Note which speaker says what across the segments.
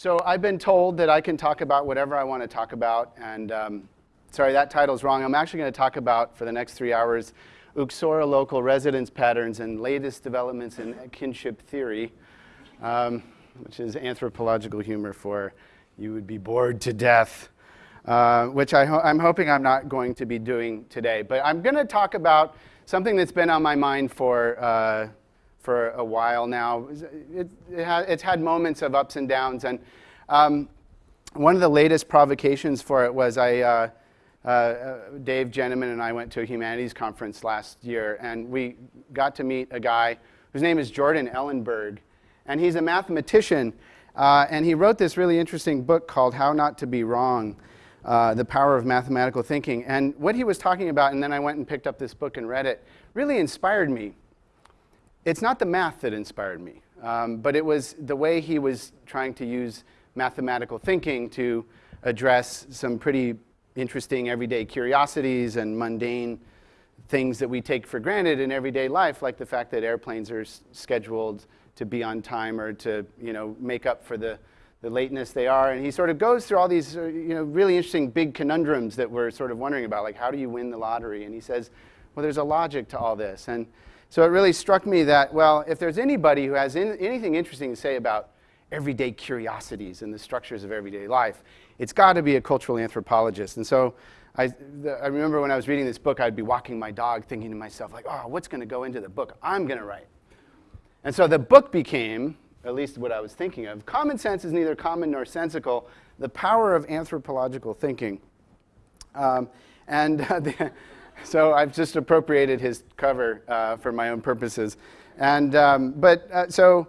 Speaker 1: So I've been told that I can talk about whatever I want to talk about, and um, sorry, that title's wrong. I'm actually going to talk about, for the next three hours, uxorilocal residence patterns and latest developments in kinship theory, um, which is anthropological humor for you would be bored to death, uh, which I am hoping I'm not going to be doing today. But I'm going to talk about something that's been on my mind for uh, for a while now. It, it ha it's had moments of ups and downs. And um, one of the latest provocations for it was I, uh, uh, Dave Jenemann and I went to a humanities conference last year, and we got to meet a guy whose name is Jordan Ellenberg. And he's a mathematician, uh, and he wrote this really interesting book called How Not to Be Wrong. Uh, the power of mathematical thinking. And what he was talking about, and then I went and picked up this book and read it, really inspired me it's not the math that inspired me, um, but it was the way he was trying to use mathematical thinking to address some pretty interesting everyday curiosities and mundane things that we take for granted in everyday life, like the fact that airplanes are scheduled to be on time or to you know, make up for the, the lateness they are. And he sort of goes through all these uh, you know, really interesting big conundrums that we're sort of wondering about, like how do you win the lottery? And he says, well, there's a logic to all this. And so it really struck me that, well, if there's anybody who has in, anything interesting to say about everyday curiosities and the structures of everyday life, it's got to be a cultural anthropologist. And so I, the, I remember when I was reading this book, I'd be walking my dog thinking to myself, like, oh, what's going to go into the book I'm going to write? And so the book became, at least what I was thinking of, Common Sense is Neither Common Nor Sensical, The Power of Anthropological Thinking. Um, and uh, the, so I've just appropriated his cover uh, for my own purposes. And, um, but, uh, so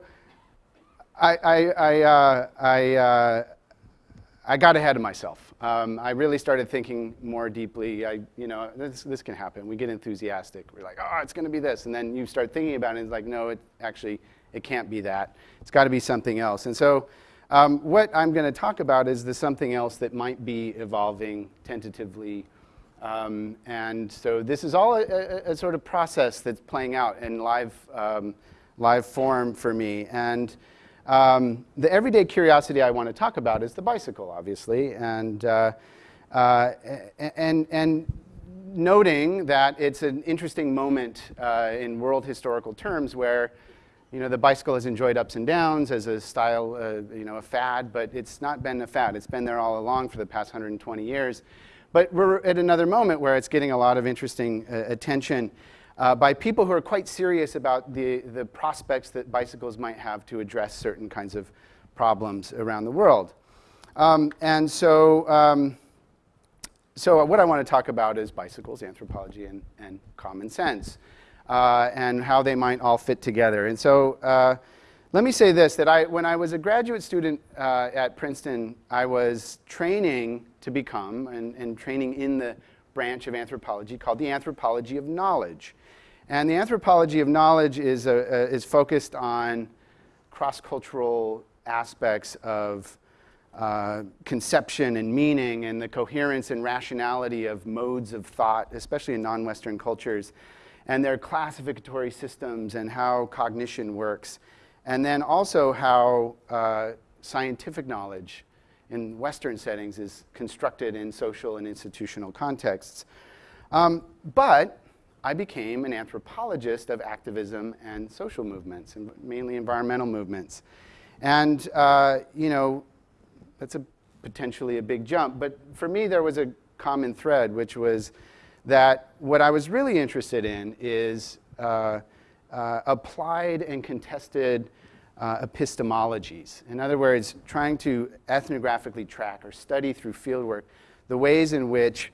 Speaker 1: I, I, I, uh, I, uh, I, got ahead of myself. Um, I really started thinking more deeply. I, you know, this, this can happen. We get enthusiastic. We're like, oh, it's going to be this. And then you start thinking about it, it's like, no, it actually, it can't be that. It's got to be something else. And so um, what I'm going to talk about is the something else that might be evolving tentatively um, and so this is all a, a, a, sort of process that's playing out in live, um, live form for me. And um, the everyday curiosity I want to talk about is the bicycle, obviously. And, uh, uh, and, and noting that it's an interesting moment uh, in world historical terms where you know, the bicycle has enjoyed ups and downs as a style, uh, you know, a fad, but it's not been a fad. It's been there all along for the past 120 years. But we're at another moment where it's getting a lot of interesting uh, attention uh, by people who are quite serious about the, the prospects that bicycles might have to address certain kinds of problems around the world. Um, and so, um, so what I want to talk about is bicycles, anthropology, and, and common sense, uh, and how they might all fit together. And so uh, let me say this, that I, when I was a graduate student uh, at Princeton, I was training to become and, and training in the branch of anthropology called the anthropology of knowledge. And the anthropology of knowledge is, is focused on cross-cultural aspects of uh, conception and meaning and the coherence and rationality of modes of thought, especially in non-Western cultures, and their classificatory systems and how cognition works. And then also how uh, scientific knowledge in Western settings is constructed in social and institutional contexts. Um, but I became an anthropologist of activism and social movements, and mainly environmental movements. And, uh, you know, that's a potentially a big jump. But for me, there was a common thread, which was that what I was really interested in is uh, uh, applied and contested uh, epistemologies. In other words, trying to ethnographically track or study through fieldwork the ways in which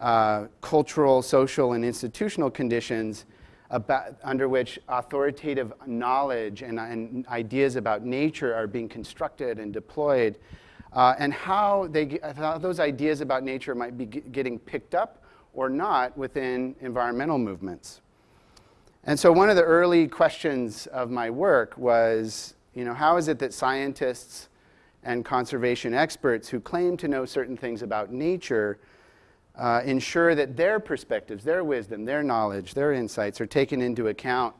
Speaker 1: uh, cultural, social, and institutional conditions about, under which authoritative knowledge and, and, ideas about nature are being constructed and deployed, uh, and how, they, how those ideas about nature might be getting picked up or not within environmental movements. And so one of the early questions of my work was, you know, how is it that scientists and conservation experts who claim to know certain things about nature uh, ensure that their perspectives, their wisdom, their knowledge, their insights are taken into account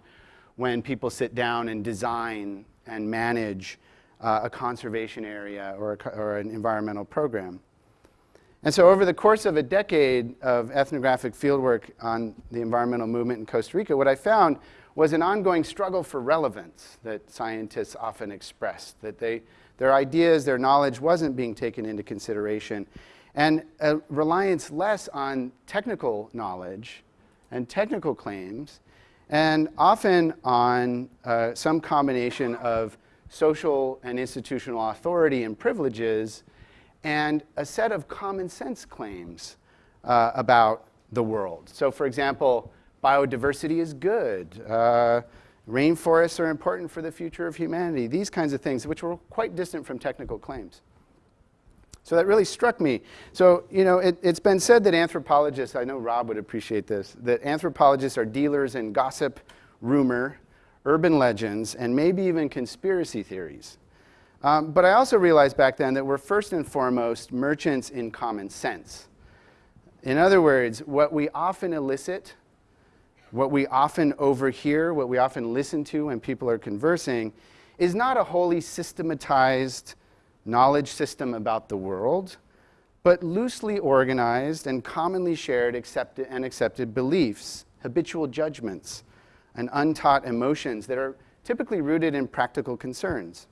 Speaker 1: when people sit down and design and manage uh, a conservation area or, a, or an environmental program. And so over the course of a decade of ethnographic fieldwork on the environmental movement in Costa Rica, what I found was an ongoing struggle for relevance that scientists often expressed, that they, their ideas, their knowledge wasn't being taken into consideration, and a reliance less on technical knowledge and technical claims, and often on uh, some combination of social and institutional authority and privileges and a set of common sense claims uh, about the world. So, for example, biodiversity is good. Uh, rainforests are important for the future of humanity. These kinds of things, which were quite distant from technical claims. So that really struck me. So, you know, it, has been said that anthropologists, I know Rob would appreciate this, that anthropologists are dealers in gossip, rumor, urban legends, and maybe even conspiracy theories. Um, but I also realized back then that we're first and foremost merchants in common sense. In other words, what we often elicit, what we often overhear, what we often listen to when people are conversing, is not a wholly systematized knowledge system about the world, but loosely organized and commonly shared accepted and accepted beliefs, habitual judgments, and untaught emotions that are typically rooted in practical concerns.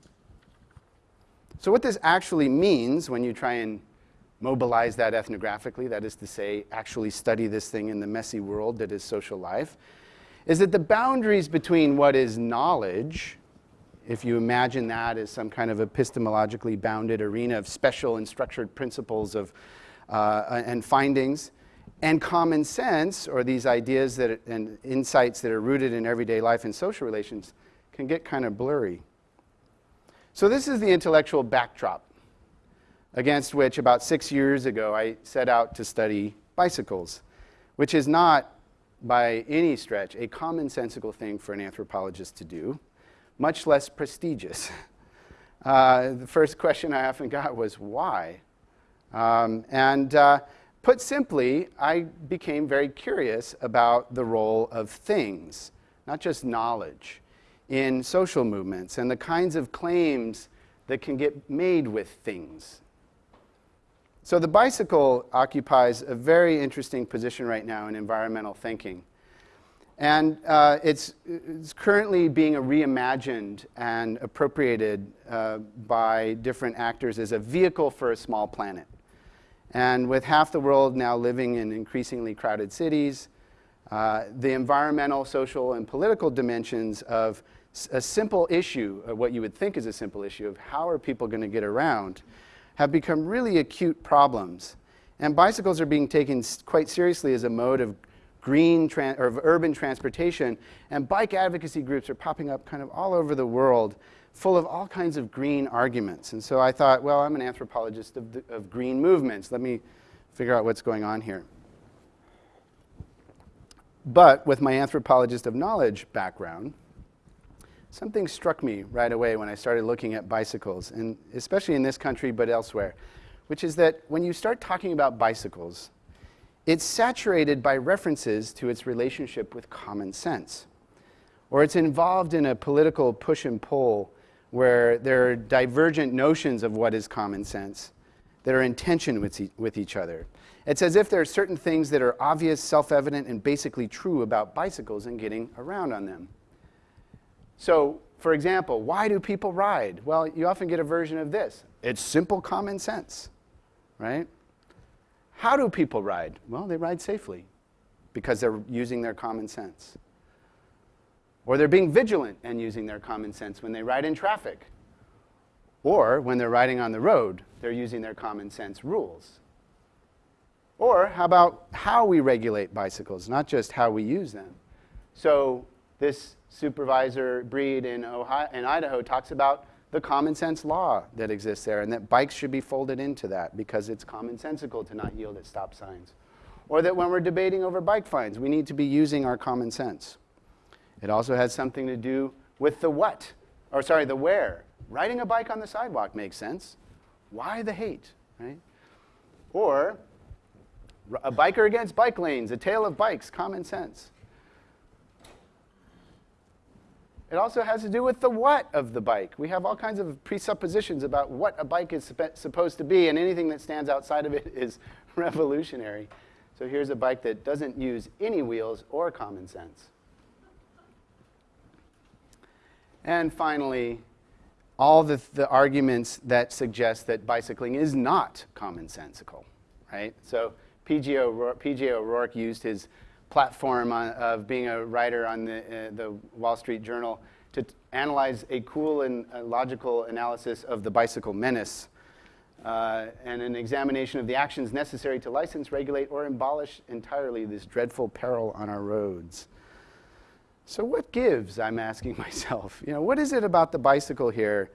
Speaker 1: So what this actually means when you try and mobilize that ethnographically, that is to say, actually study this thing in the messy world that is social life, is that the boundaries between what is knowledge, if you imagine that as some kind of epistemologically bounded arena of special and structured principles of, uh, and findings, and common sense, or these ideas that, and insights that are rooted in everyday life and social relations, can get kind of blurry. So this is the intellectual backdrop against which about six years ago I set out to study bicycles, which is not by any stretch a commonsensical thing for an anthropologist to do, much less prestigious. Uh, the first question I often got was, why? Um, and uh, put simply, I became very curious about the role of things, not just knowledge in social movements and the kinds of claims that can get made with things. So the bicycle occupies a very interesting position right now in environmental thinking. And uh, it's, it's, currently being reimagined and appropriated uh, by different actors as a vehicle for a small planet. And with half the world now living in increasingly crowded cities, uh, the environmental, social, and political dimensions of a simple issue, or what you would think is a simple issue of how are people going to get around, have become really acute problems. And bicycles are being taken quite seriously as a mode of green or of urban transportation. And bike advocacy groups are popping up kind of all over the world, full of all kinds of green arguments. And so I thought, well, I'm an anthropologist of, the, of green movements. Let me figure out what's going on here. But with my anthropologist of knowledge background, something struck me right away when I started looking at bicycles, and especially in this country but elsewhere, which is that when you start talking about bicycles, it's saturated by references to its relationship with common sense. Or it's involved in a political push and pull where there are divergent notions of what is common sense that are in tension with, e with each other. It's as if there are certain things that are obvious, self-evident, and basically true about bicycles and getting around on them. So, for example, why do people ride? Well, you often get a version of this. It's simple common sense, right? How do people ride? Well, they ride safely because they're using their common sense. Or they're being vigilant and using their common sense when they ride in traffic. Or when they're riding on the road, they're using their common sense rules. Or how about how we regulate bicycles, not just how we use them. So this supervisor Breed in, Ohio, in Idaho talks about the common sense law that exists there and that bikes should be folded into that because it's commonsensical to not yield at stop signs. Or that when we're debating over bike fines, we need to be using our common sense. It also has something to do with the what, or sorry, the where. Riding a bike on the sidewalk makes sense. Why the hate, right? Or a biker against bike lanes, a tale of bikes, common sense. It also has to do with the what of the bike. We have all kinds of presuppositions about what a bike is supposed to be, and anything that stands outside of it is revolutionary. So here's a bike that doesn't use any wheels or common sense. And finally, all the, the arguments that suggest that bicycling is not commonsensical, right? So P.J. O'Rourke used his platform on, of being a writer on the, uh, the Wall Street Journal to analyze a cool and uh, logical analysis of the bicycle menace uh, and an examination of the actions necessary to license, regulate, or abolish entirely this dreadful peril on our roads. So what gives, I'm asking myself? You know, what is it about the bicycle here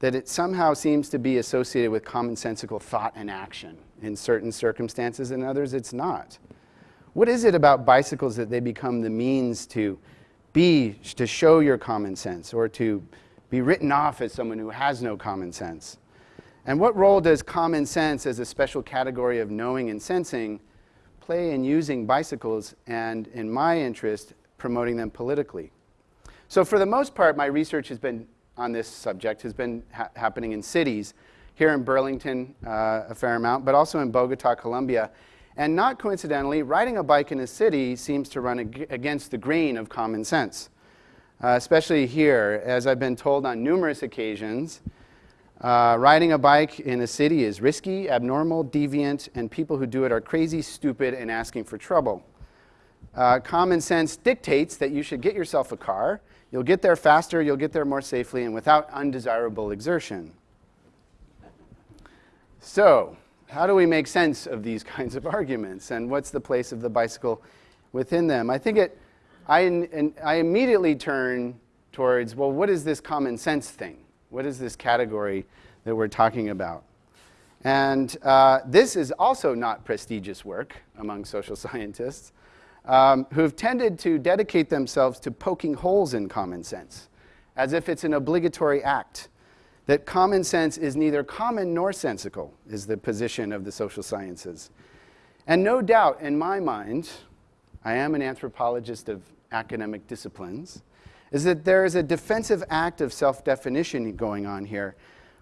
Speaker 1: that it somehow seems to be associated with commonsensical thought and action in certain circumstances, and others it's not? What is it about bicycles that they become the means to be, to show your common sense or to be written off as someone who has no common sense? And what role does common sense as a special category of knowing and sensing play in using bicycles and, in my interest, promoting them politically? So for the most part, my research has been on this subject has been ha happening in cities, here in Burlington uh, a fair amount, but also in Bogota, Colombia. And not coincidentally, riding a bike in a city seems to run ag against the grain of common sense, uh, especially here, as I've been told on numerous occasions. Uh, riding a bike in a city is risky, abnormal, deviant, and people who do it are crazy, stupid, and asking for trouble. Uh, common sense dictates that you should get yourself a car. You'll get there faster, you'll get there more safely, and without undesirable exertion. So, how do we make sense of these kinds of arguments, and what's the place of the bicycle within them? I think it, I, I immediately turn towards, well, what is this common sense thing? What is this category that we're talking about? And uh, this is also not prestigious work among social scientists um, who have tended to dedicate themselves to poking holes in common sense, as if it's an obligatory act. That common sense is neither common nor sensical, is the position of the social sciences. And no doubt, in my mind, I am an anthropologist of academic disciplines, is that there is a defensive act of self-definition going on here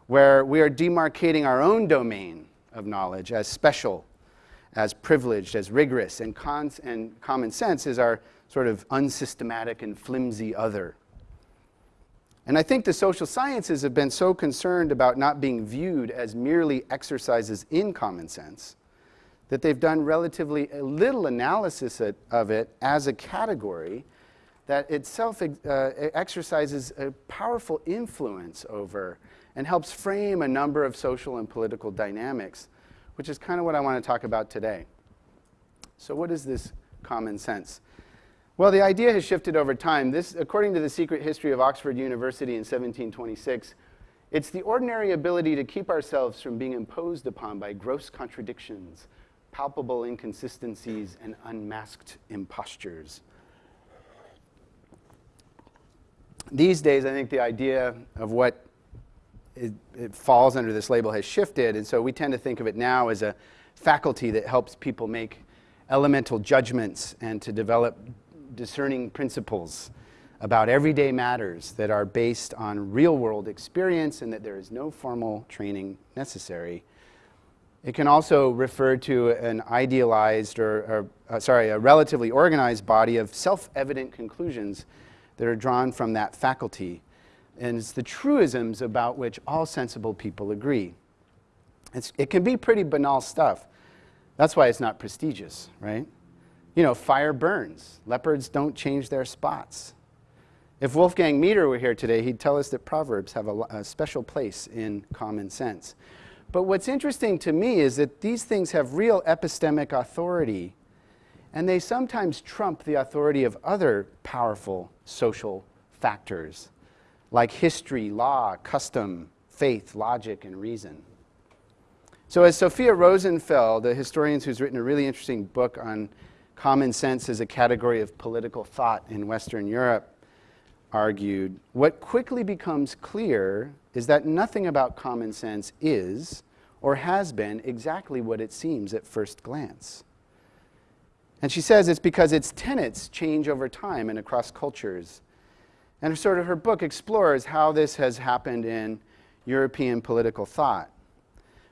Speaker 1: where we are demarcating our own domain of knowledge as special, as privileged, as rigorous, and, and common sense is our sort of unsystematic and flimsy other. And I think the social sciences have been so concerned about not being viewed as merely exercises in common sense that they've done relatively little analysis of it as a category that itself uh, exercises a powerful influence over and helps frame a number of social and political dynamics, which is kind of what I want to talk about today. So what is this common sense? Well, the idea has shifted over time. This, according to the Secret History of Oxford University in 1726, it's the ordinary ability to keep ourselves from being imposed upon by gross contradictions, palpable inconsistencies, and unmasked impostures. these days, I think the idea of what it, it, falls under this label has shifted, and so we tend to think of it now as a faculty that helps people make elemental judgments and to develop discerning principles about everyday matters that are based on real-world experience and that there is no formal training necessary. It can also refer to an idealized or, or uh, sorry, a relatively organized body of self-evident conclusions that are drawn from that faculty. And it's the truisms about which all sensible people agree. It's, it can be pretty banal stuff. That's why it's not prestigious, right? You know, fire burns. Leopards don't change their spots. If Wolfgang Mieder were here today, he'd tell us that Proverbs have a, a special place in common sense. But what's interesting to me is that these things have real epistemic authority and they sometimes trump the authority of other powerful social factors like history, law, custom, faith, logic, and reason. So as Sophia Rosenfeld, the historian who's written a really interesting book on common sense as a category of political thought in Western Europe, argued, what quickly becomes clear is that nothing about common sense is or has been exactly what it seems at first glance. And she says it's because its tenets change over time and across cultures. And sort of her book explores how this has happened in European political thought.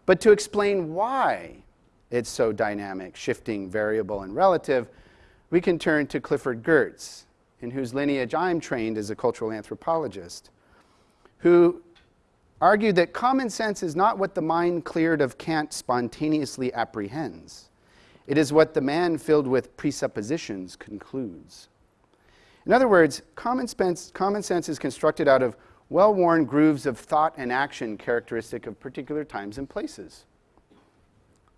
Speaker 1: But to explain why it's so dynamic, shifting, variable, and relative, we can turn to Clifford Geertz, in whose lineage I'm trained as a cultural anthropologist, who argued that common sense is not what the mind cleared of cant spontaneously apprehends. It is what the man filled with presuppositions concludes. In other words, common sense, common sense is constructed out of well-worn grooves of thought and action characteristic of particular times and places.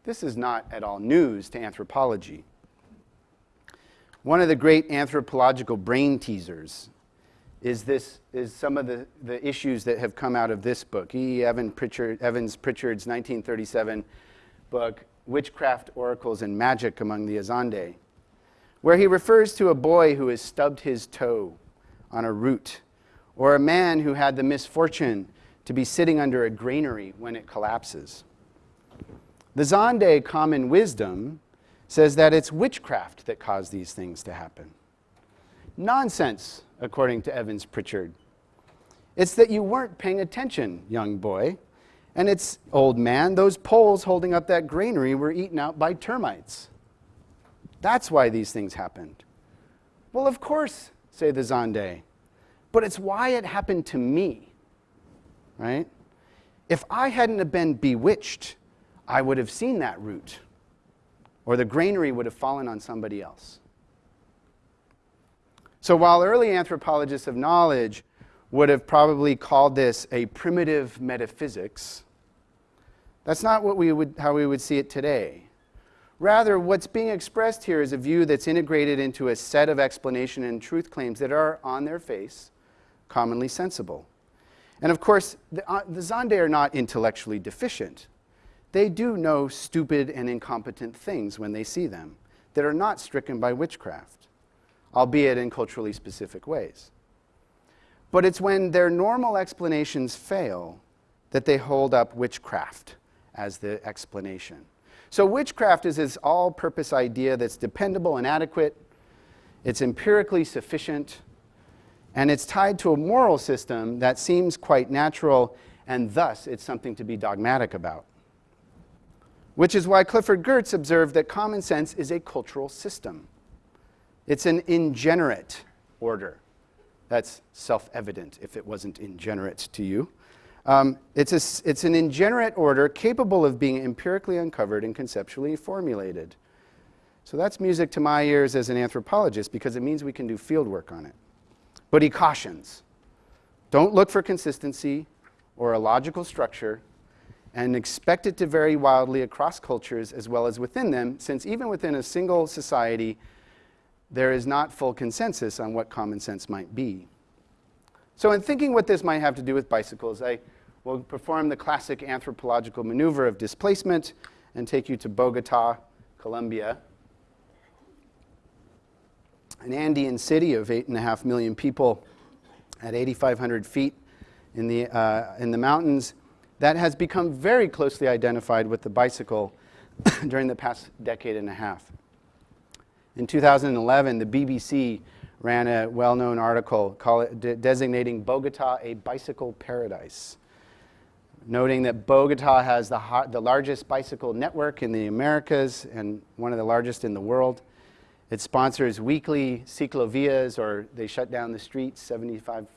Speaker 1: This is not at all news to anthropology. One of the great anthropological brain teasers is, this, is some of the, the issues that have come out of this book, E. Evan Pritchard, Evans Pritchard's 1937 book, Witchcraft, Oracles, and Magic Among the Azande, where he refers to a boy who has stubbed his toe on a root, or a man who had the misfortune to be sitting under a granary when it collapses. The Zande common wisdom says that it's witchcraft that caused these things to happen. Nonsense, according to Evans Pritchard. It's that you weren't paying attention, young boy. And it's, old man, those poles holding up that granary were eaten out by termites. That's why these things happened. Well, of course, say the Zande, but it's why it happened to me, right? If I hadn't have been bewitched, I would have seen that root, or the granary would have fallen on somebody else. So while early anthropologists of knowledge would have probably called this a primitive metaphysics, that's not what we would, how we would see it today. Rather, what's being expressed here is a view that's integrated into a set of explanation and truth claims that are, on their face, commonly sensible. And of course, the, uh, the Zande are not intellectually deficient. They do know stupid and incompetent things when they see them that are not stricken by witchcraft albeit in culturally specific ways. But it's when their normal explanations fail that they hold up witchcraft as the explanation. So witchcraft is this all-purpose idea that's dependable and adequate, it's empirically sufficient, and it's tied to a moral system that seems quite natural, and thus it's something to be dogmatic about. Which is why Clifford Geertz observed that common sense is a cultural system. It's an ingenerate order. That's self-evident if it wasn't ingenerate to you. Um, it's, a, it's an ingenerate order capable of being empirically uncovered and conceptually formulated. So that's music to my ears as an anthropologist because it means we can do field work on it. But he cautions, don't look for consistency or a logical structure and expect it to vary wildly across cultures as well as within them, since even within a single society, there is not full consensus on what common sense might be. So in thinking what this might have to do with bicycles, I will perform the classic anthropological maneuver of displacement and take you to Bogota, Colombia, an Andean city of 8.5 million people at 8,500 feet in the, uh, in the mountains that has become very closely identified with the bicycle during the past decade and a half. In 2011, the BBC ran a well-known article it, designating Bogota a bicycle paradise, noting that Bogota has the, the largest bicycle network in the Americas and one of the largest in the world. It sponsors weekly ciclovias, or they shut down the streets, 75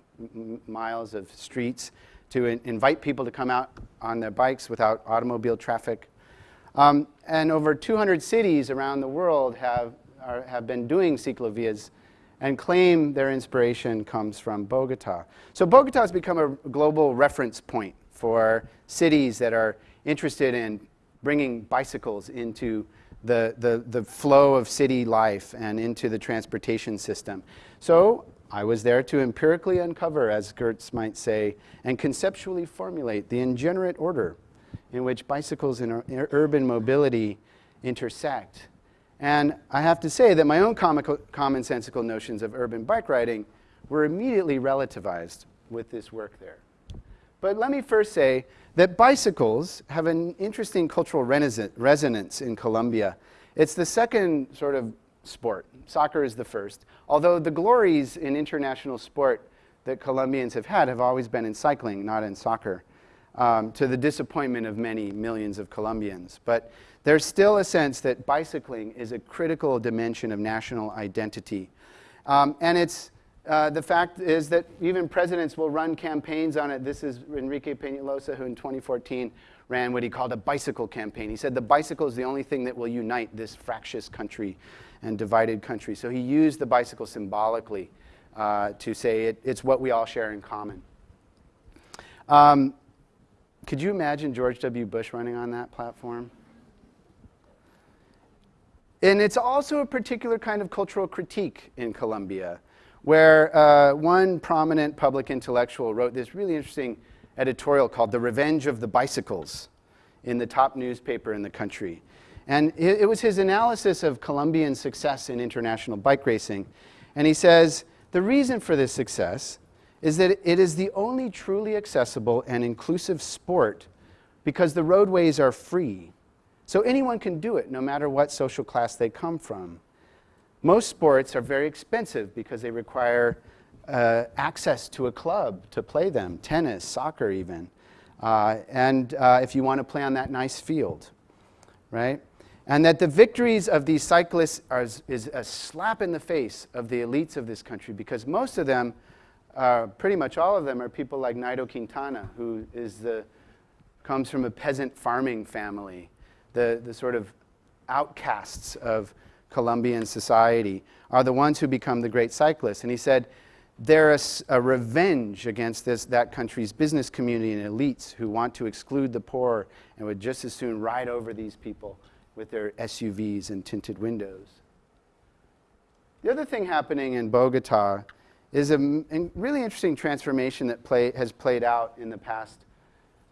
Speaker 1: miles of streets, to in invite people to come out on their bikes without automobile traffic. Um, and over 200 cities around the world have are, have been doing ciclovias and claim their inspiration comes from Bogota. So Bogota has become a global reference point for cities that are interested in bringing bicycles into the, the, the flow of city life and into the transportation system. So I was there to empirically uncover, as Geertz might say, and conceptually formulate the ingenerate order in which bicycles and urban mobility intersect and I have to say that my own comical, commonsensical notions of urban bike riding were immediately relativized with this work there. But let me first say that bicycles have an interesting cultural resonance in Colombia. It's the second sort of sport. Soccer is the first. Although the glories in international sport that Colombians have had have always been in cycling, not in soccer, um, to the disappointment of many millions of Colombians. But there's still a sense that bicycling is a critical dimension of national identity. Um, and it's, uh, the fact is that even presidents will run campaigns on it. This is Enrique Peñalosa, who in 2014 ran what he called a bicycle campaign. He said the bicycle is the only thing that will unite this fractious country and divided country. So he used the bicycle symbolically uh, to say it, it's what we all share in common. Um, could you imagine George W. Bush running on that platform? And it's also a particular kind of cultural critique in Colombia, where uh, one prominent public intellectual wrote this really interesting editorial called The Revenge of the Bicycles in the top newspaper in the country. And it, was his analysis of Colombian success in international bike racing. And he says, the reason for this success is that it is the only truly accessible and inclusive sport because the roadways are free so anyone can do it, no matter what social class they come from. Most sports are very expensive because they require uh, access to a club to play them, tennis, soccer even, uh, and uh, if you want to play on that nice field, right? And that the victories of these cyclists are, is a slap in the face of the elites of this country because most of them, uh, pretty much all of them, are people like Nairo Quintana, who is the, comes from a peasant farming family the, the sort of outcasts of Colombian society, are the ones who become the great cyclists. And he said, they're a, a, revenge against this, that country's business community and elites who want to exclude the poor and would just as soon ride over these people with their SUVs and tinted windows. The other thing happening in Bogota is a really interesting transformation that play, has played out in the past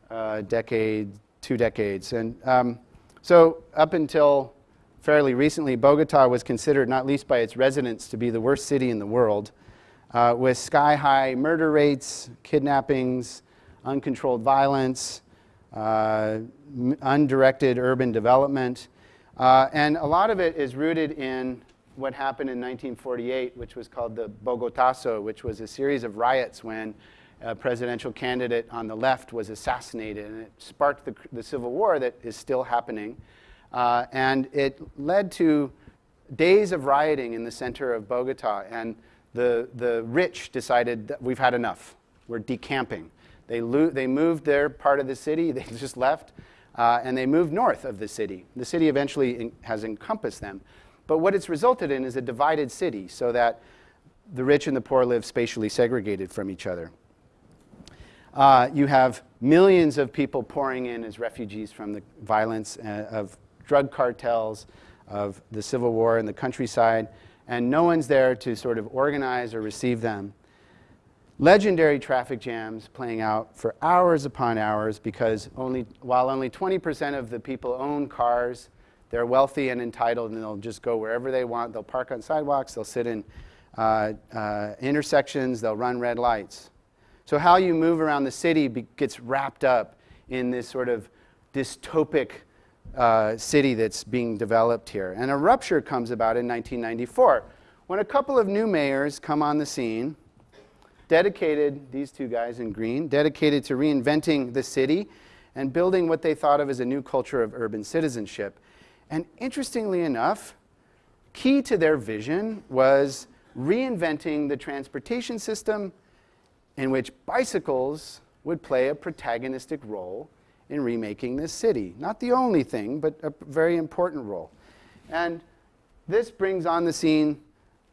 Speaker 1: uh, decade, two decades. And um, so up until fairly recently, Bogota was considered, not least by its residents, to be the worst city in the world, uh, with sky-high murder rates, kidnappings, uncontrolled violence, uh, undirected urban development. Uh, and a lot of it is rooted in what happened in 1948, which was called the Bogotazo, which was a series of riots when a presidential candidate on the left was assassinated, and it sparked the, the civil war that is still happening. Uh, and it led to days of rioting in the center of Bogota, and the, the rich decided that we've had enough. We're decamping. They, they moved their part of the city, they just left, uh, and they moved north of the city. The city eventually has encompassed them. But what it's resulted in is a divided city so that the rich and the poor live spatially segregated from each other. Uh, you have millions of people pouring in as refugees from the violence uh, of drug cartels, of the civil war in the countryside, and no one's there to sort of organize or receive them. Legendary traffic jams playing out for hours upon hours because only, while only 20% of the people own cars, they're wealthy and entitled and they'll just go wherever they want. They'll park on sidewalks, they'll sit in uh, uh, intersections, they'll run red lights. So how you move around the city gets wrapped up in this sort of dystopic uh, city that's being developed here. And a rupture comes about in 1994 when a couple of new mayors come on the scene, dedicated, these two guys in green, dedicated to reinventing the city and building what they thought of as a new culture of urban citizenship. And interestingly enough, key to their vision was reinventing the transportation system in which bicycles would play a protagonistic role in remaking this city. Not the only thing, but a very important role. And this brings on the scene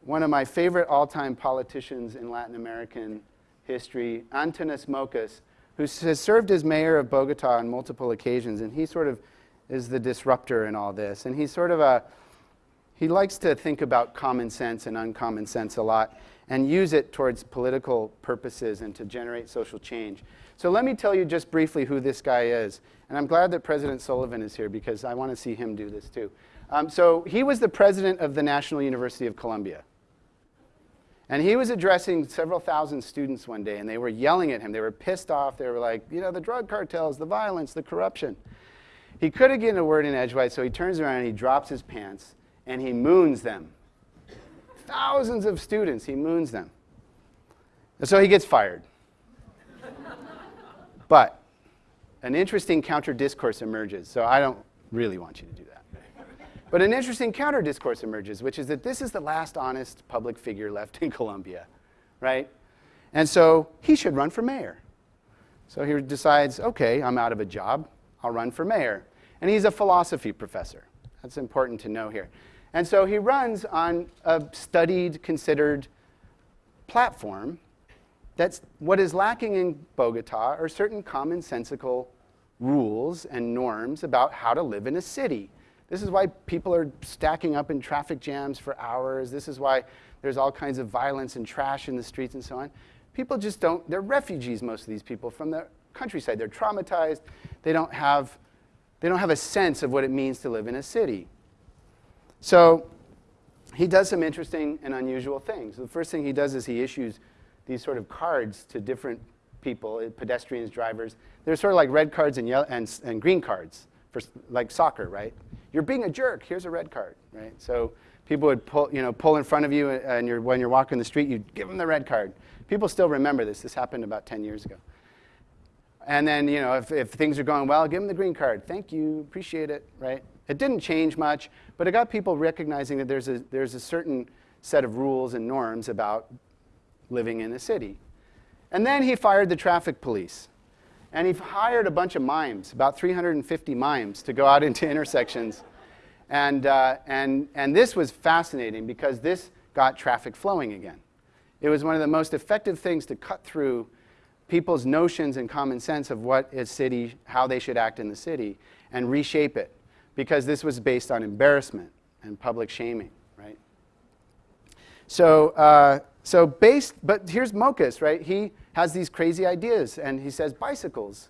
Speaker 1: one of my favorite all-time politicians in Latin American history, Antanas Mockus, who has served as mayor of Bogota on multiple occasions, and he sort of is the disruptor in all this. And he's sort of a, he likes to think about common sense and uncommon sense a lot and use it towards political purposes and to generate social change. So let me tell you just briefly who this guy is. And I'm glad that President Sullivan is here because I want to see him do this too. Um, so he was the president of the National University of Colombia. And he was addressing several thousand students one day, and they were yelling at him. They were pissed off. They were like, you know, the drug cartels, the violence, the corruption. He couldn't get a word in edgewise, so he turns around and he drops his pants, and he moons them thousands of students, he moons them. So he gets fired. but an interesting counter discourse emerges. So I don't really want you to do that. But an interesting counter discourse emerges, which is that this is the last honest public figure left in Colombia, right? And so he should run for mayor. So he decides, okay, I'm out of a job, I'll run for mayor. And he's a philosophy professor. That's important to know here. And so he runs on a studied, considered platform that's what is lacking in Bogota are certain commonsensical rules and norms about how to live in a city. This is why people are stacking up in traffic jams for hours. This is why there's all kinds of violence and trash in the streets and so on. People just don't, they're refugees, most of these people, from the countryside. They're traumatized. They don't have, they don't have a sense of what it means to live in a city. So he does some interesting and unusual things. The first thing he does is he issues these sort of cards to different people, pedestrians, drivers. They're sort of like red cards and, yellow, and, and green cards, for, like soccer, right? You're being a jerk, here's a red card, right? So people would pull, you know, pull in front of you uh, and you're, when you're walking the street, you give them the red card. People still remember this. This happened about 10 years ago. And then, you know, if, if things are going well, give them the green card. Thank you, appreciate it, right? It didn't change much, but it got people recognizing that there's a, there's a certain set of rules and norms about living in a city. And then he fired the traffic police. And he hired a bunch of mimes, about 350 mimes, to go out into intersections. And, uh, and, and this was fascinating because this got traffic flowing again. It was one of the most effective things to cut through people's notions and common sense of what a city, how they should act in the city, and reshape it. Because this was based on embarrassment and public shaming, right? So, uh, so based, but here's Mockus, right? He has these crazy ideas, and he says bicycles.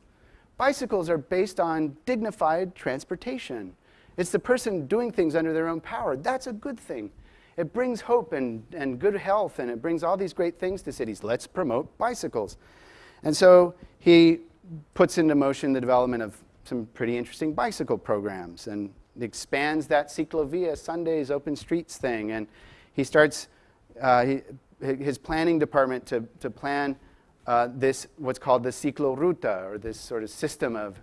Speaker 1: Bicycles are based on dignified transportation. It's the person doing things under their own power. That's a good thing. It brings hope and, and good health, and it brings all these great things to cities. Let's promote bicycles. And so he puts into motion the development of some pretty interesting bicycle programs and expands that Ciclovia Sundays open streets thing. And he starts uh, he, his planning department to, to plan uh, this, what's called the cicloruta, or this sort of system of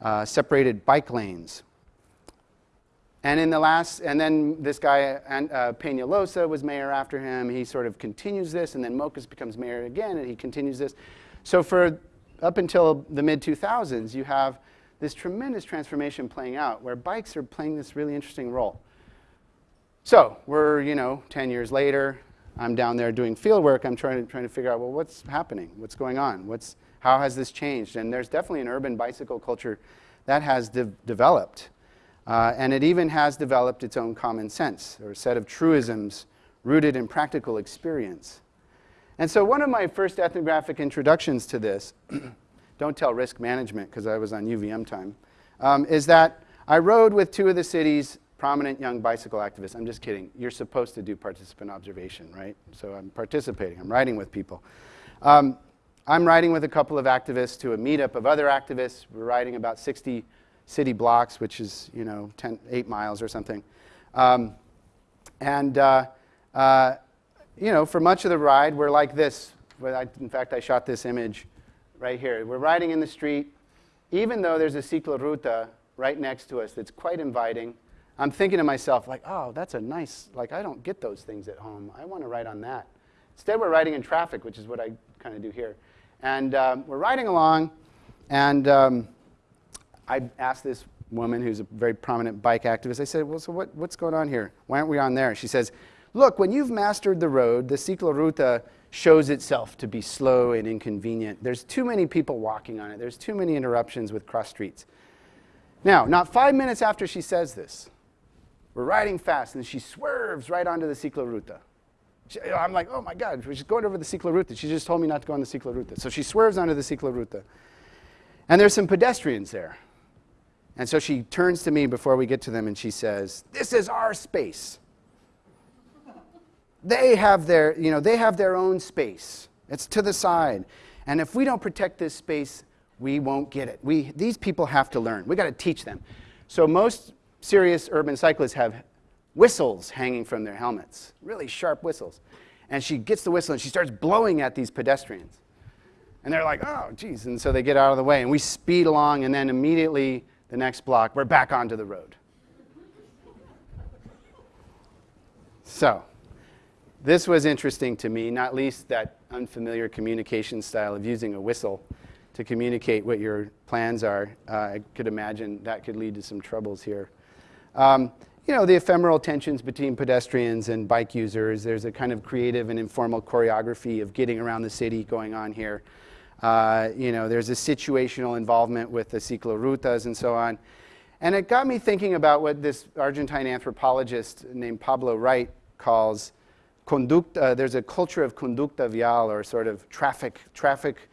Speaker 1: uh, separated bike lanes. And in the last, and then this guy, uh, Peñalosa, was mayor after him. He sort of continues this, and then Mockus becomes mayor again, and he continues this. So for up until the mid 2000s, you have this tremendous transformation playing out where bikes are playing this really interesting role. So we're, you know, 10 years later, I'm down there doing field work, I'm trying to, trying to figure out, well, what's happening? What's going on? What's, how has this changed? And there's definitely an urban bicycle culture that has de developed. Uh, and it even has developed its own common sense, or set of truisms rooted in practical experience. And so one of my first ethnographic introductions to this, don't tell risk management because I was on UVM time, um, is that I rode with two of the city's prominent young bicycle activist. I'm just kidding. You're supposed to do participant observation, right? So I'm participating. I'm riding with people. Um, I'm riding with a couple of activists to a meetup of other activists. We're riding about 60 city blocks, which is, you know, 10, 8 miles or something. Um, and, uh, uh, you know, for much of the ride, we're like this. In fact, I shot this image right here. We're riding in the street, even though there's a cicloruta right next to us that's quite inviting. I'm thinking to myself, like, oh, that's a nice, like, I don't get those things at home. I want to write on that. Instead, we're riding in traffic, which is what I kind of do here. And um, we're riding along, and um, I asked this woman who's a very prominent bike activist, I said, well, so what, what's going on here? Why aren't we on there? She says, look, when you've mastered the road, the cicloruta shows itself to be slow and inconvenient. There's too many people walking on it. There's too many interruptions with cross streets. Now, not five minutes after she says this, we're riding fast, and she swerves right onto the cicloruta. She, I'm like, oh my God, she's going over the cicloruta. She just told me not to go on the cicloruta. So she swerves onto the cicloruta. And there's some pedestrians there. And so she turns to me before we get to them and she says, this is our space. They have their, you know, they have their own space. It's to the side. And if we don't protect this space, we won't get it. We, these people have to learn. we got to teach them. So most serious urban cyclists have whistles hanging from their helmets, really sharp whistles. And she gets the whistle and she starts blowing at these pedestrians. And they're like, oh, geez. And so they get out of the way. And we speed along, and then immediately the next block, we're back onto the road. so, this was interesting to me, not least that unfamiliar communication style of using a whistle to communicate what your plans are. Uh, I could imagine that could lead to some troubles here. Um, you know, the ephemeral tensions between pedestrians and bike users. There's a kind of creative and informal choreography of getting around the city going on here. Uh, you know, there's a situational involvement with the ciclorutas and so on. And it got me thinking about what this Argentine anthropologist named Pablo Wright calls conduct, uh, there's a culture of conducta vial or sort of traffic, traffic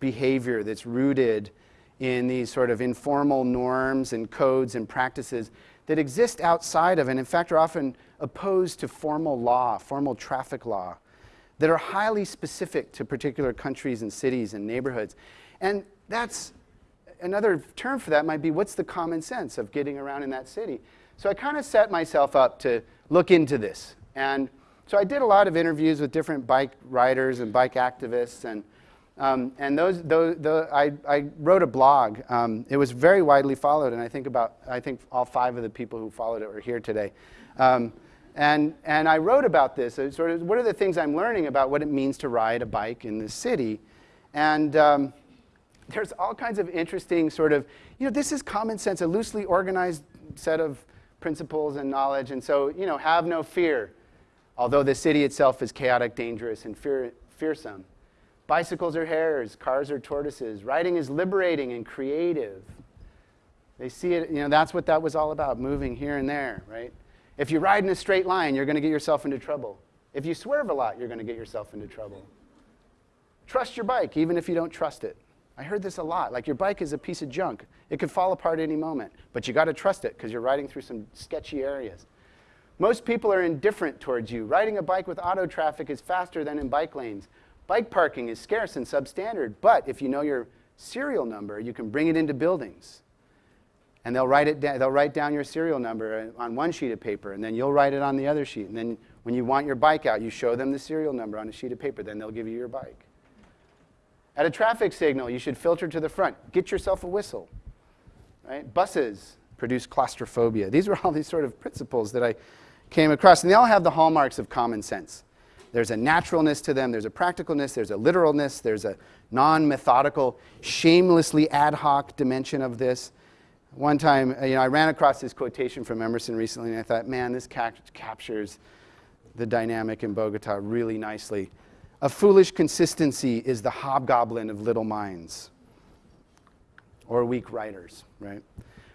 Speaker 1: behavior that's rooted in these sort of informal norms and codes and practices that exist outside of and in fact are often opposed to formal law, formal traffic law, that are highly specific to particular countries and cities and neighborhoods. And that's another term for that might be what's the common sense of getting around in that city? So I kind of set myself up to look into this. And so I did a lot of interviews with different bike riders and bike activists. And, um, and those, those, the, I, I wrote a blog. Um, it was very widely followed. And I think about, I think all five of the people who followed it were here today. Um, and, and I wrote about this. Sort of, what are the things I'm learning about what it means to ride a bike in the city? And um, there's all kinds of interesting sort of, you know, this is common sense, a loosely organized set of principles and knowledge. And so, you know, have no fear, although the city itself is chaotic, dangerous, and fear, fearsome. Bicycles are hares, cars are tortoises. Riding is liberating and creative. They see it, you know, that's what that was all about, moving here and there, right? If you ride in a straight line, you're going to get yourself into trouble. If you swerve a lot, you're going to get yourself into trouble. Trust your bike, even if you don't trust it. I heard this a lot. Like your bike is a piece of junk. It could fall apart any moment, but you got to trust it because you're riding through some sketchy areas. Most people are indifferent towards you. Riding a bike with auto traffic is faster than in bike lanes. Bike parking is scarce and substandard, but if you know your serial number, you can bring it into buildings. And they'll write, it they'll write down your serial number uh, on one sheet of paper, and then you'll write it on the other sheet. And then when you want your bike out, you show them the serial number on a sheet of paper, then they'll give you your bike. At a traffic signal, you should filter to the front. Get yourself a whistle. Right? Buses produce claustrophobia. These were all these sort of principles that I came across, and they all have the hallmarks of common sense. There's a naturalness to them, there's a practicalness, there's a literalness, there's a non methodical, shamelessly ad hoc dimension of this. One time, uh, you know, I ran across this quotation from Emerson recently, and I thought, man, this captures the dynamic in Bogota really nicely. A foolish consistency is the hobgoblin of little minds or weak writers, right?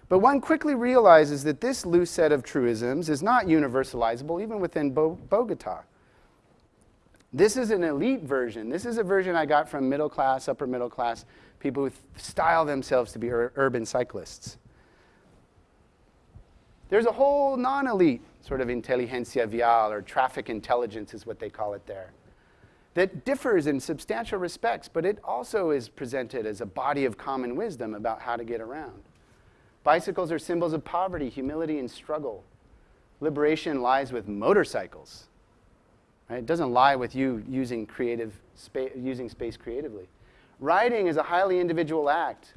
Speaker 1: But one quickly realizes that this loose set of truisms is not universalizable even within Bo Bogota. This is an elite version. This is a version I got from middle class, upper middle class people who style themselves to be ur urban cyclists. There's a whole non elite sort of intelligentsia vial, or traffic intelligence is what they call it there that differs in substantial respects, but it also is presented as a body of common wisdom about how to get around. Bicycles are symbols of poverty, humility, and struggle. Liberation lies with motorcycles. Right? It doesn't lie with you using, creative spa- using space creatively. Riding is a highly individual act,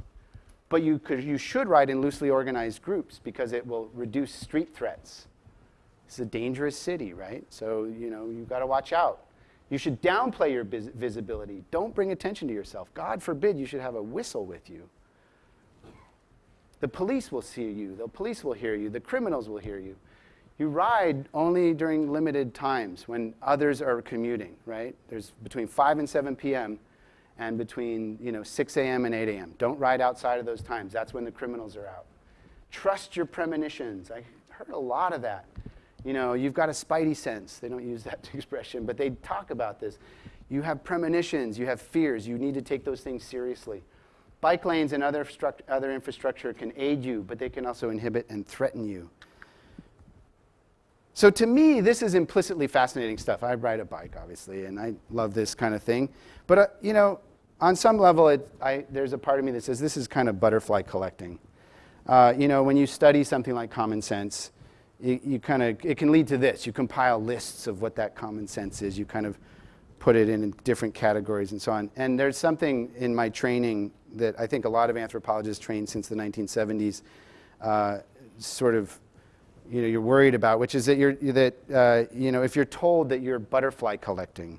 Speaker 1: but you, could, you should ride in loosely organized groups because it will reduce street threats. It's a dangerous city, right? So, you know, you've got to watch out. You should downplay your visibility. Don't bring attention to yourself. God forbid you should have a whistle with you. The police will see you. The police will hear you. The criminals will hear you. You ride only during limited times when others are commuting, right? There's between 5 and 7 p.m. and between you know, 6 a.m. and 8 a.m. Don't ride outside of those times. That's when the criminals are out. Trust your premonitions. I heard a lot of that you know, you've got a spidey sense. They don't use that expression, but they talk about this. You have premonitions, you have fears. You need to take those things seriously. Bike lanes and other, other infrastructure can aid you, but they can also inhibit and threaten you. So to me, this is implicitly fascinating stuff. I ride a bike, obviously, and I love this kind of thing. But, uh, you know, on some level, it, I, there's a part of me that says this is kind of butterfly collecting. Uh, you know, when you study something like common sense, you, you kind of, it can lead to this. You compile lists of what that common sense is. You kind of put it in different categories and so on. And there's something in my training that I think a lot of anthropologists trained since the 1970s uh, sort of you know, you're worried about, which is that, you're, that uh, you know, if you're told that you're butterfly collecting,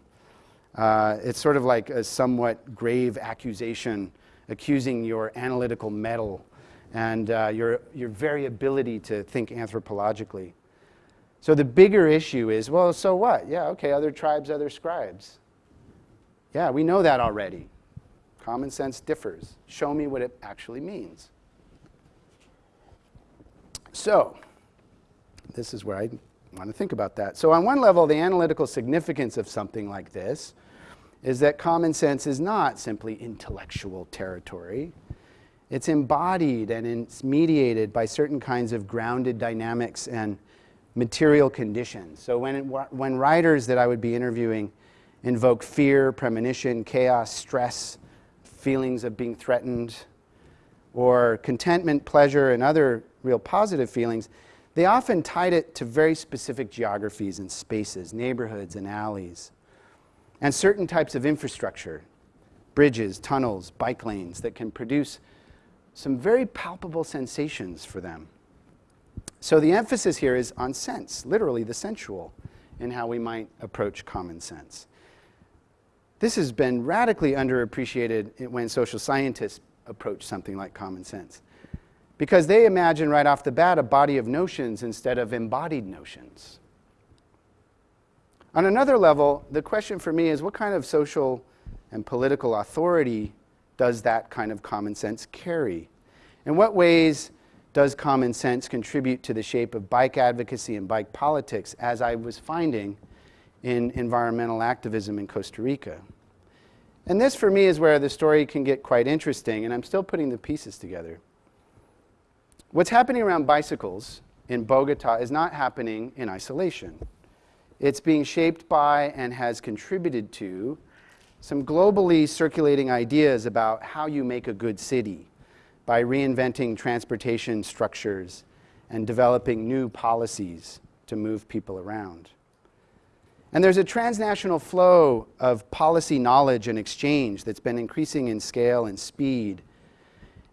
Speaker 1: uh, it's sort of like a somewhat grave accusation accusing your analytical mettle and uh, your, your variability to think anthropologically. So the bigger issue is, well, so what? Yeah, okay, other tribes, other scribes. Yeah, we know that already. Common sense differs. Show me what it actually means. So, this is where I want to think about that. So on one level, the analytical significance of something like this is that common sense is not simply intellectual territory. It's embodied and it's mediated by certain kinds of grounded dynamics and material conditions. So when, it, when writers that I would be interviewing invoke fear, premonition, chaos, stress, feelings of being threatened, or contentment, pleasure, and other real positive feelings, they often tied it to very specific geographies and spaces, neighborhoods and alleys, and certain types of infrastructure, bridges, tunnels, bike lanes that can produce some very palpable sensations for them. So the emphasis here is on sense, literally the sensual, in how we might approach common sense. This has been radically underappreciated when social scientists approach something like common sense because they imagine right off the bat a body of notions instead of embodied notions. On another level, the question for me is what kind of social and political authority does that kind of common sense carry? In what ways does common sense contribute to the shape of bike advocacy and bike politics, as I was finding in environmental activism in Costa Rica? And this, for me, is where the story can get quite interesting, and I'm still putting the pieces together. What's happening around bicycles in Bogota is not happening in isolation. It's being shaped by and has contributed to some globally circulating ideas about how you make a good city by reinventing transportation structures and developing new policies to move people around. And there's a transnational flow of policy knowledge and exchange that's been increasing in scale and speed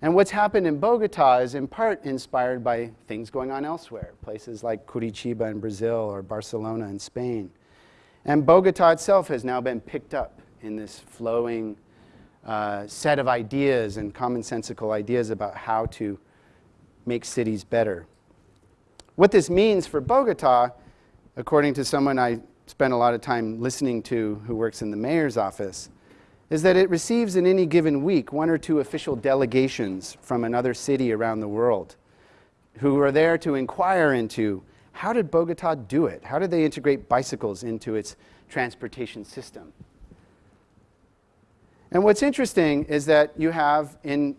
Speaker 1: and what's happened in Bogota is in part inspired by things going on elsewhere, places like Curitiba in Brazil or Barcelona in Spain. And Bogota itself has now been picked up in this flowing uh, set of ideas and commonsensical ideas about how to make cities better. What this means for Bogota, according to someone I spent a lot of time listening to who works in the mayor's office, is that it receives in any given week one or two official delegations from another city around the world who are there to inquire into how did Bogota do it? How did they integrate bicycles into its transportation system? And what's interesting is that you have in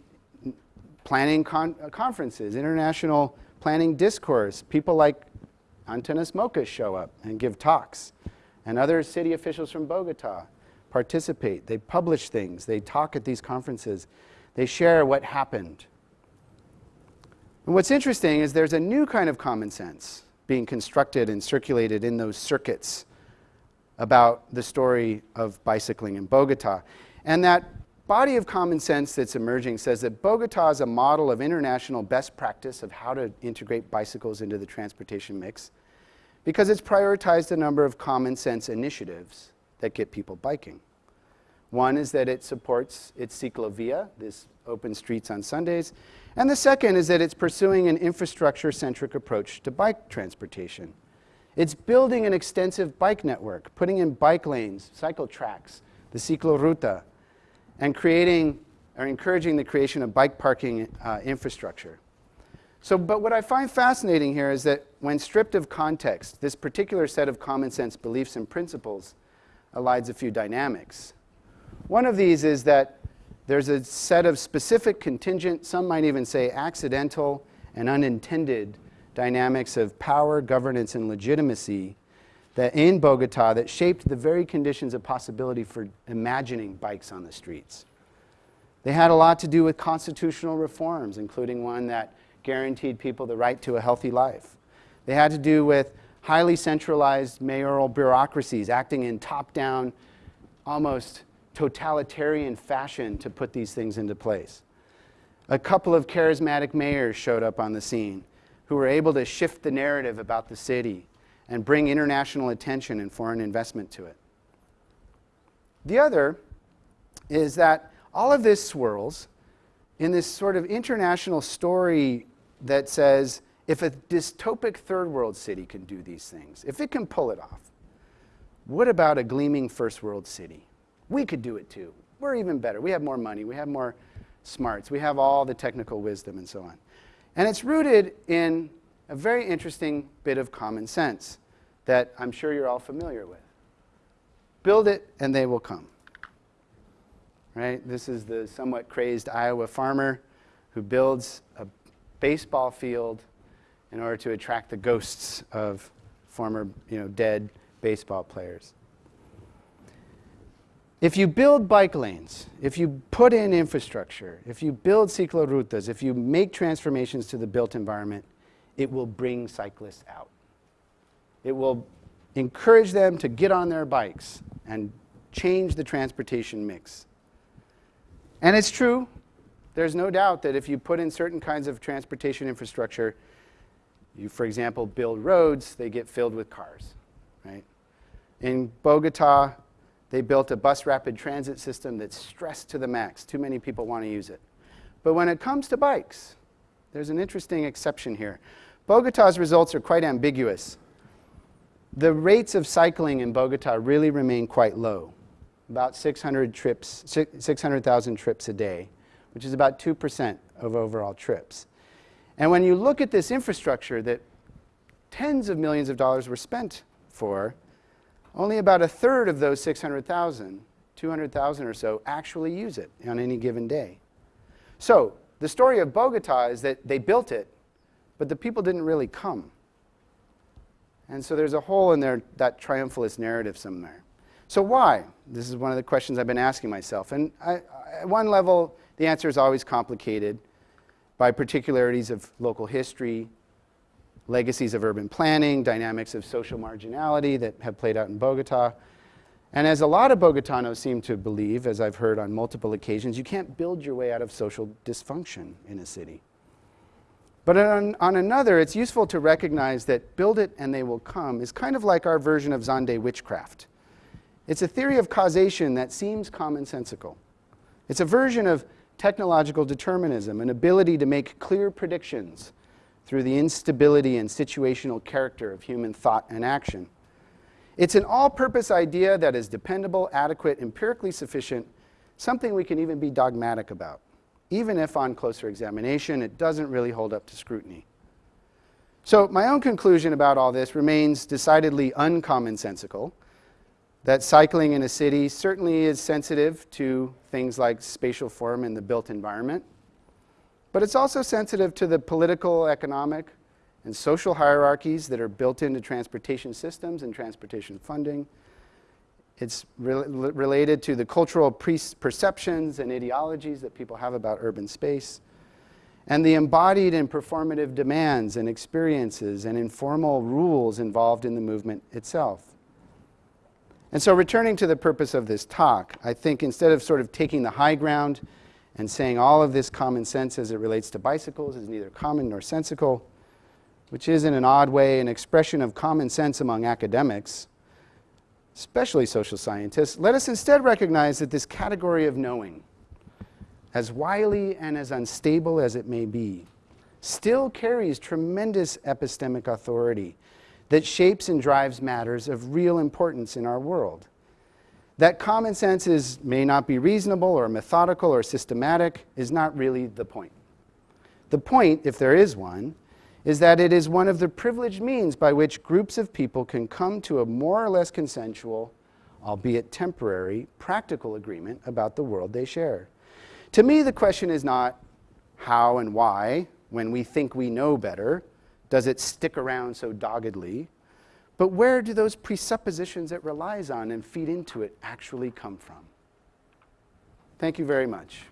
Speaker 1: planning con uh, conferences, international planning discourse, people like Antanas Mockus show up and give talks, and other city officials from Bogota participate, they publish things, they talk at these conferences, they share what happened. And what's interesting is there's a new kind of common sense being constructed and circulated in those circuits about the story of bicycling in Bogota. And that body of common sense that's emerging says that Bogota is a model of international best practice of how to integrate bicycles into the transportation mix because it's prioritized a number of common sense initiatives that get people biking. One is that it supports its ciclovia, this open streets on Sundays. And the second is that it's pursuing an infrastructure-centric approach to bike transportation. It's building an extensive bike network, putting in bike lanes, cycle tracks, the cicloruta, and creating or encouraging the creation of bike parking uh, infrastructure. So, but what I find fascinating here is that when stripped of context, this particular set of common sense beliefs and principles elides a few dynamics. One of these is that there's a set of specific contingent, some might even say accidental and unintended dynamics of power, governance, and legitimacy that in Bogota that shaped the very conditions of possibility for imagining bikes on the streets. They had a lot to do with constitutional reforms, including one that guaranteed people the right to a healthy life. They had to do with highly centralized mayoral bureaucracies acting in top-down, almost totalitarian fashion to put these things into place. A couple of charismatic mayors showed up on the scene who were able to shift the narrative about the city and bring international attention and foreign investment to it. The other is that all of this swirls in this sort of international story that says if a dystopic third world city can do these things, if it can pull it off, what about a gleaming first world city? We could do it too. We're even better. We have more money. We have more smarts. We have all the technical wisdom and so on. And it's rooted in a very interesting bit of common sense that I'm sure you're all familiar with. Build it and they will come. Right? This is the somewhat crazed Iowa farmer who builds a baseball field in order to attract the ghosts of former, you know, dead baseball players. If you build bike lanes, if you put in infrastructure, if you build ciclorutas, if you make transformations to the built environment, it will bring cyclists out. It will encourage them to get on their bikes and change the transportation mix. And it's true, there's no doubt that if you put in certain kinds of transportation infrastructure, you, for example, build roads, they get filled with cars, right? In Bogota, they built a bus rapid transit system that's stressed to the max. Too many people want to use it. But when it comes to bikes, there's an interesting exception here. Bogota's results are quite ambiguous. The rates of cycling in Bogota really remain quite low, about 600 trips, 600,000 trips a day, which is about 2% of overall trips. And when you look at this infrastructure that tens of millions of dollars were spent for, only about a third of those 600,000, 200,000 or so, actually use it on any given day. So the story of Bogota is that they built it, but the people didn't really come. And so there's a hole in that triumphalist narrative somewhere. So why? This is one of the questions I've been asking myself. And I, at one level, the answer is always complicated by particularities of local history, legacies of urban planning, dynamics of social marginality that have played out in Bogota. And as a lot of Bogotanos seem to believe, as I've heard on multiple occasions, you can't build your way out of social dysfunction in a city. But on, on, another, it's useful to recognize that build it and they will come is kind of like our version of Zande witchcraft. It's a theory of causation that seems commonsensical. It's a version of technological determinism, an ability to make clear predictions through the instability and situational character of human thought and action. It's an all-purpose idea that is dependable, adequate, empirically sufficient, something we can even be dogmatic about even if on closer examination it doesn't really hold up to scrutiny. So my own conclusion about all this remains decidedly uncommonsensical, that cycling in a city certainly is sensitive to things like spatial form in the built environment, but it's also sensitive to the political, economic, and social hierarchies that are built into transportation systems and transportation funding, it's re related to the cultural perceptions and ideologies that people have about urban space, and the embodied and performative demands and experiences and informal rules involved in the movement itself. And so returning to the purpose of this talk, I think instead of sort of taking the high ground and saying all of this common sense as it relates to bicycles is neither common nor sensical, which is in an odd way an expression of common sense among academics, especially social scientists, let us instead recognize that this category of knowing, as wily and as unstable as it may be, still carries tremendous epistemic authority that shapes and drives matters of real importance in our world. That common sense is, may not be reasonable or methodical or systematic is not really the point. The point, if there is one, is that it is one of the privileged means by which groups of people can come to a more or less consensual, albeit temporary, practical agreement about the world they share. To me, the question is not how and why, when we think we know better, does it stick around so doggedly, but where do those presuppositions it relies on and feed into it actually come from? Thank you very much.